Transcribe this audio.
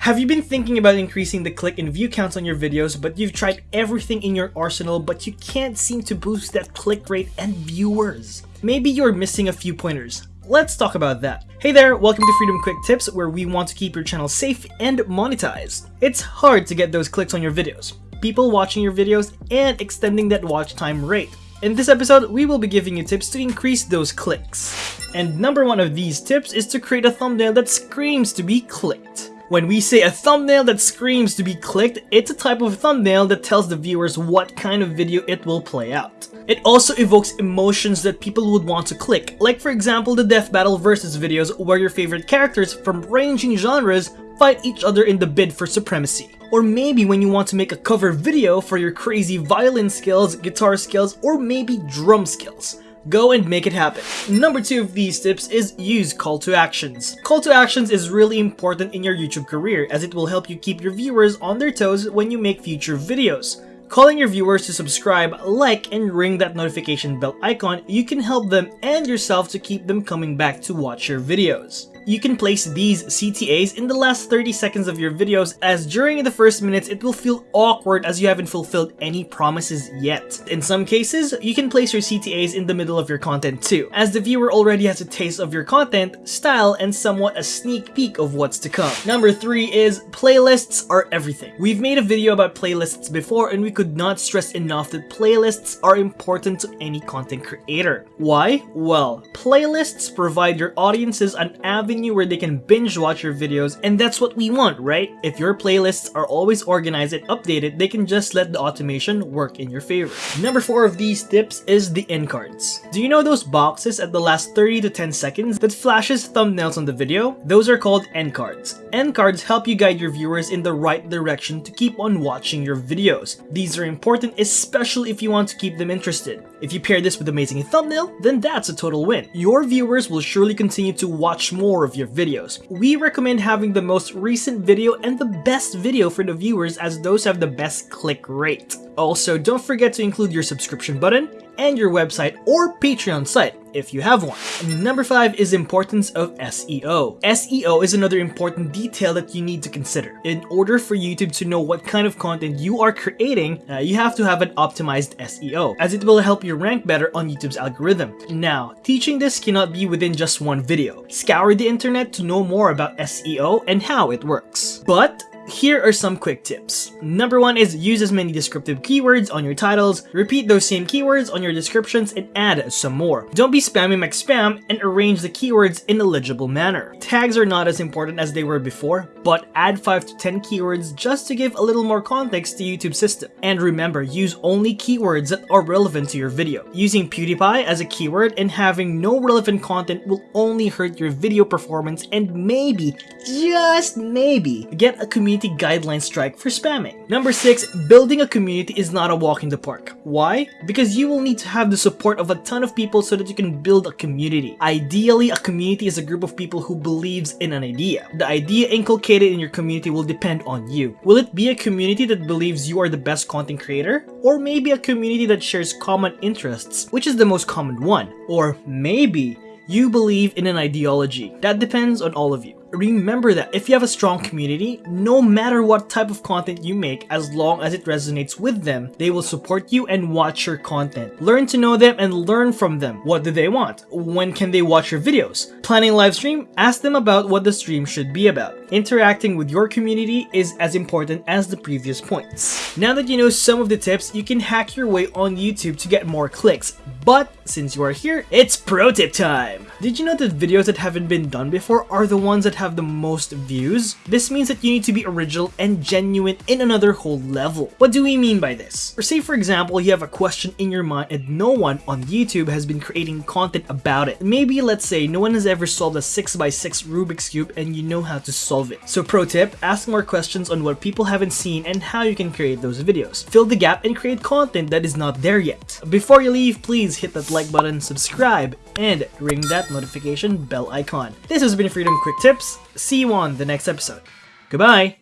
Have you been thinking about increasing the click and view counts on your videos, but you've tried everything in your arsenal, but you can't seem to boost that click rate and viewers? Maybe you're missing a few pointers. Let's talk about that. Hey there, welcome to Freedom Quick Tips, where we want to keep your channel safe and monetized. It's hard to get those clicks on your videos, people watching your videos, and extending that watch time rate. In this episode, we will be giving you tips to increase those clicks. And number one of these tips is to create a thumbnail that screams to be clicked. When we say a thumbnail that screams to be clicked, it's a type of thumbnail that tells the viewers what kind of video it will play out. It also evokes emotions that people would want to click, like for example the Death Battle versus videos where your favorite characters from ranging genres fight each other in the bid for supremacy. Or maybe when you want to make a cover video for your crazy violin skills, guitar skills, or maybe drum skills. Go and make it happen. Number two of these tips is use call to actions. Call to actions is really important in your YouTube career as it will help you keep your viewers on their toes when you make future videos. Calling your viewers to subscribe, like, and ring that notification bell icon, you can help them and yourself to keep them coming back to watch your videos. You can place these CTAs in the last 30 seconds of your videos as during the first minutes it will feel awkward as you haven't fulfilled any promises yet. In some cases, you can place your CTAs in the middle of your content too, as the viewer already has a taste of your content, style, and somewhat a sneak peek of what's to come. Number 3 is playlists are everything. We've made a video about playlists before and we could not stress enough that playlists are important to any content creator. Why? Well, playlists provide your audiences an avenue where they can binge watch your videos and that's what we want, right? If your playlists are always organized and updated, they can just let the automation work in your favor. Number 4 of these tips is the end cards. Do you know those boxes at the last 30 to 10 seconds that flashes thumbnails on the video? Those are called end cards. End cards help you guide your viewers in the right direction to keep on watching your videos. These are important especially if you want to keep them interested. If you pair this with amazing thumbnail, then that's a total win. Your viewers will surely continue to watch more of your videos. We recommend having the most recent video and the best video for the viewers as those have the best click rate. Also, don't forget to include your subscription button and your website or Patreon site if you have one. Number 5 is importance of SEO. SEO is another important detail that you need to consider. In order for YouTube to know what kind of content you are creating, uh, you have to have an optimized SEO, as it will help you rank better on YouTube's algorithm. Now, teaching this cannot be within just one video. Scour the internet to know more about SEO and how it works. But here are some quick tips. Number one is use as many descriptive keywords on your titles, repeat those same keywords on your descriptions, and add some more. Don't be spamming like spam and arrange the keywords in a legible manner. Tags are not as important as they were before, but add 5 to 10 keywords just to give a little more context to YouTube system. And remember, use only keywords that are relevant to your video. Using PewDiePie as a keyword and having no relevant content will only hurt your video performance and maybe, just maybe, get a community community guideline strike for spamming. Number 6. Building a community is not a walk in the park. Why? Because you will need to have the support of a ton of people so that you can build a community. Ideally, a community is a group of people who believes in an idea. The idea inculcated in your community will depend on you. Will it be a community that believes you are the best content creator? Or maybe a community that shares common interests, which is the most common one? Or maybe you believe in an ideology. That depends on all of you remember that if you have a strong community, no matter what type of content you make, as long as it resonates with them, they will support you and watch your content. Learn to know them and learn from them. What do they want? When can they watch your videos? Planning live stream? Ask them about what the stream should be about. Interacting with your community is as important as the previous points. Now that you know some of the tips, you can hack your way on YouTube to get more clicks. But since you are here, it's pro tip time! Did you know that videos that haven't been done before are the ones that have the most views? This means that you need to be original and genuine in another whole level. What do we mean by this? Or say for example, you have a question in your mind and no one on YouTube has been creating content about it. Maybe let's say no one has ever solved a 6x6 Rubik's Cube and you know how to solve it. So pro tip, ask more questions on what people haven't seen and how you can create those videos. Fill the gap and create content that is not there yet. Before you leave, please hit that like button, subscribe, and ring that notification bell icon. This has been Freedom Quick Tips. See you on the next episode. Goodbye!